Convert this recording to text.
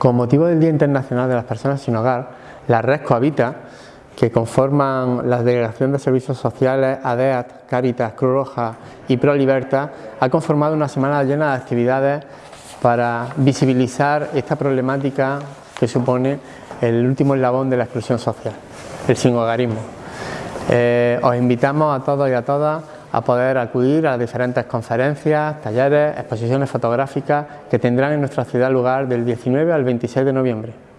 Con motivo del Día Internacional de las Personas Sin Hogar, la red Cohabita, que conforman la Delegación de Servicios Sociales, ADEAT, Caritas, Cruz Roja y Pro Libertad, ha conformado una semana llena de actividades para visibilizar esta problemática que supone el último eslabón de la exclusión social, el sinhogarismo. Eh, os invitamos a todos y a todas a poder acudir a diferentes conferencias, talleres, exposiciones fotográficas que tendrán en nuestra ciudad lugar del 19 al 26 de noviembre.